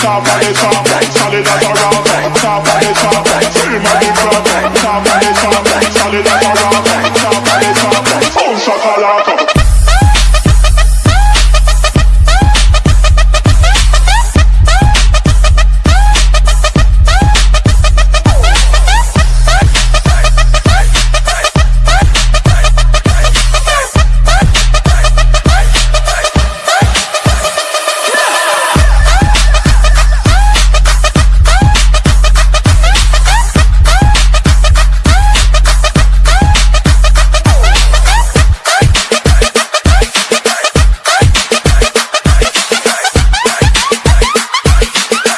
top of the top, solid as a rock.